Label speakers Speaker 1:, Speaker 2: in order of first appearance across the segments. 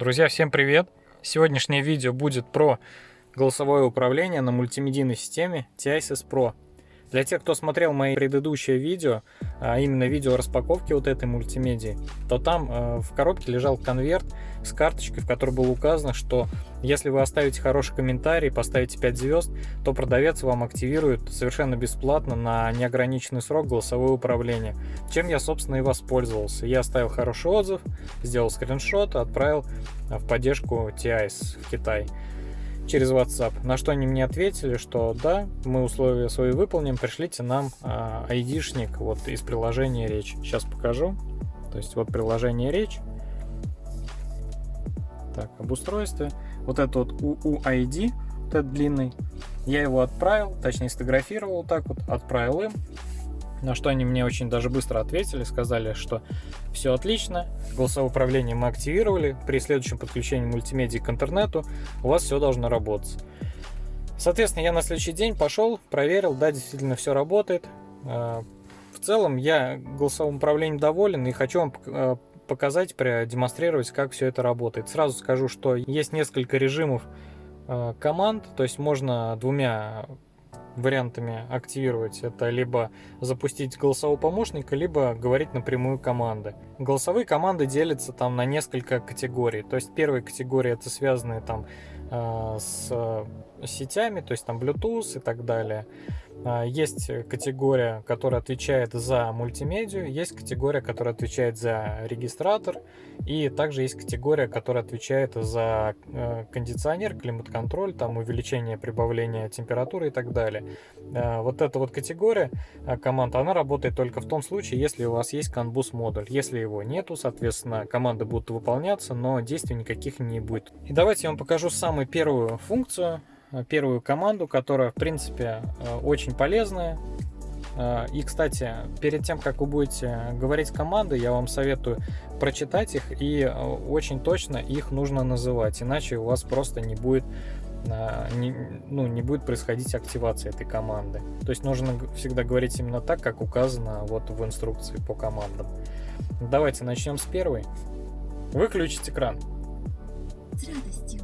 Speaker 1: Друзья, всем привет! Сегодняшнее видео будет про голосовое управление на мультимедийной системе TISys Pro. Для тех, кто смотрел мои предыдущие видео, а именно видео распаковки вот этой мультимедии, то там э, в коробке лежал конверт с карточкой, в которой было указано, что если вы оставите хороший комментарий, поставите 5 звезд, то продавец вам активирует совершенно бесплатно на неограниченный срок голосовое управление. Чем я, собственно, и воспользовался. Я оставил хороший отзыв, сделал скриншот, отправил в поддержку TIS в Китай через WhatsApp. На что они мне ответили, что да, мы условия свои выполним, пришлите нам а, айдишник вот из приложения речь. Сейчас покажу. То есть вот приложение речь. Так, об устройстве. Вот это вот UUID, вот этот длинный. Я его отправил, точнее сфотографировал так вот, отправил им. На что они мне очень даже быстро ответили, сказали, что все отлично, голосовое управление мы активировали, при следующем подключении мультимедии к интернету у вас все должно работать. Соответственно, я на следующий день пошел, проверил, да, действительно все работает. А, в целом я голосовым управлением доволен и хочу вам а, показать, продемонстрировать, как все это работает. Сразу скажу, что есть несколько режимов а, команд, то есть можно двумя вариантами активировать. Это либо запустить голосового помощника, либо говорить напрямую команды. Голосовые команды делятся там на несколько категорий. То есть первая категория это связанные там с сетями, то есть там Bluetooth и так далее. А, есть категория, которая отвечает за мультимедию, есть категория, которая отвечает за регистратор, и также есть категория, которая отвечает за э, кондиционер, климат-контроль, там увеличение, прибавление температуры и так далее. Вот эта вот категория э, команд, она работает только в том случае, если у вас есть CAN модуль. Если его нету, соответственно, команды будут выполняться, но действий никаких не будет. И давайте я вам покажу самую первую функцию, первую команду, которая, в принципе, э, очень полезная. Э, и, кстати, перед тем, как вы будете говорить команды, я вам советую прочитать их и э, очень точно их нужно называть, иначе у вас просто не будет не, ну, не будет происходить активация этой команды. То есть нужно всегда говорить именно так, как указано вот в инструкции по командам. Давайте начнем с первой. Выключить экран. С радостью.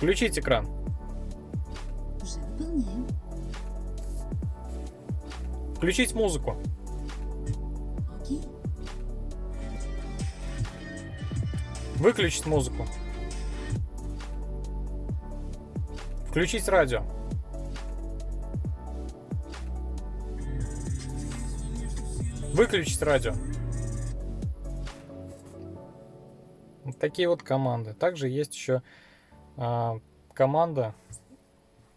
Speaker 1: Включить экран. Уже выполняю. Включить музыку. Окей. Выключить музыку. Включить радио. Выключить радио. Вот такие вот команды. Также есть еще команда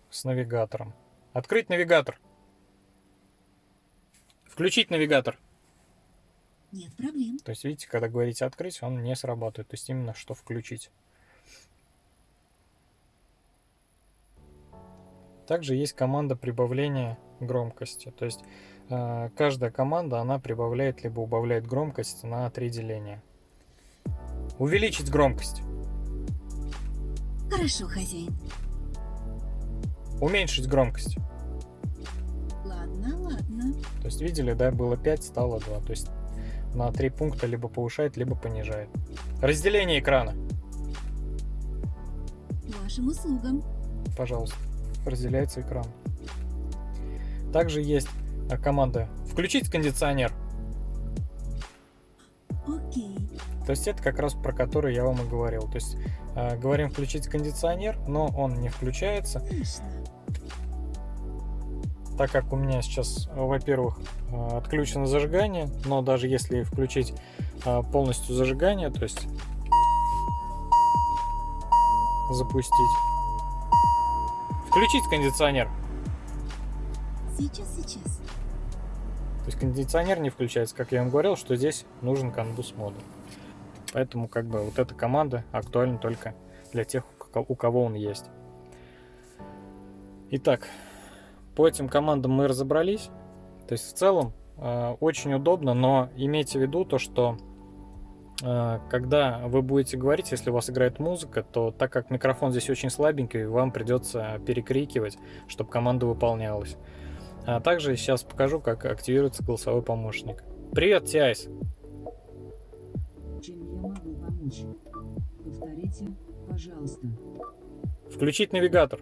Speaker 1: с навигатором. Открыть навигатор. Включить навигатор. Нет проблем. То есть, видите, когда говорите открыть, он не срабатывает. То есть, именно что включить. Также есть команда прибавления громкости. То есть, э, каждая команда, она прибавляет либо убавляет громкость на три деления. Увеличить громкость. Хорошо, хозяин. Уменьшить громкость. Ладно, ладно. То есть видели, да, было 5, стало 2. То есть на 3 пункта либо повышает, либо понижает. Разделение экрана. Вашим услугам. Пожалуйста, разделяется экран. Также есть а, команда «Включить кондиционер». То есть это как раз про который я вам и говорил. То есть э, говорим включить кондиционер, но он не включается. Так как у меня сейчас, во-первых, э, отключено зажигание, но даже если включить э, полностью зажигание, то есть запустить, включить кондиционер. Сейчас, сейчас. То есть кондиционер не включается, как я вам говорил, что здесь нужен канбус модуль. Поэтому как бы вот эта команда актуальна только для тех, у кого он есть. Итак, по этим командам мы разобрались. То есть в целом э, очень удобно, но имейте в виду то, что э, когда вы будете говорить, если у вас играет музыка, то так как микрофон здесь очень слабенький, вам придется перекрикивать, чтобы команда выполнялась. А также сейчас покажу, как активируется голосовой помощник. Привет, Тиайс!
Speaker 2: Помочь. Повторите, пожалуйста.
Speaker 1: Включить навигатор.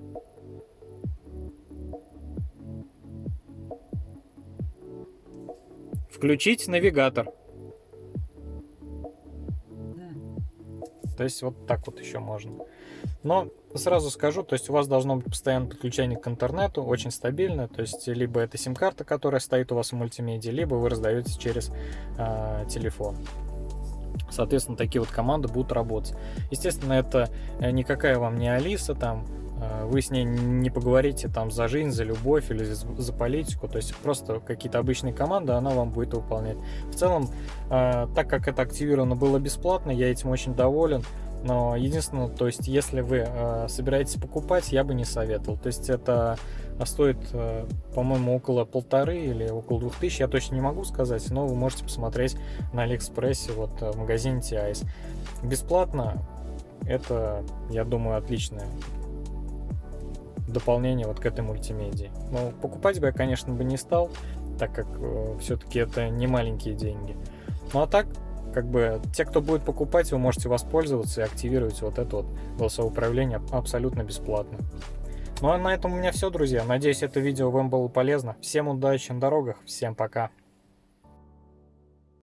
Speaker 1: Включить навигатор.
Speaker 2: Да.
Speaker 1: То есть вот так вот еще можно. Но сразу скажу, то есть у вас должно быть постоянное подключение к интернету, очень стабильное. То есть либо это сим-карта, которая стоит у вас в мультимедиа, либо вы раздаете через э, телефон. Соответственно, такие вот команды будут работать. Естественно, это никакая вам не Алиса, там э, вы с ней не поговорите там за жизнь, за любовь или за, за политику, то есть просто какие-то обычные команды она вам будет выполнять. В целом, э, так как это активировано было бесплатно, я этим очень доволен. Но единственное, то есть, если вы э, собираетесь покупать, я бы не советовал. То есть, это стоит, э, по-моему, около полторы или около двух тысяч, я точно не могу сказать, но вы можете посмотреть на Алиэкспрессе, вот э, в магазине TIS. Бесплатно, это, я думаю, отличное дополнение вот к этой мультимедии. Но покупать бы я, конечно, бы не стал, так как э, все-таки это не маленькие деньги. Ну а так, как бы те, кто будет покупать, вы можете воспользоваться и активировать вот это вот голосовое управление абсолютно бесплатно. Ну а на этом у меня все, друзья. Надеюсь, это видео вам было полезно. Всем удачи на дорогах, всем пока.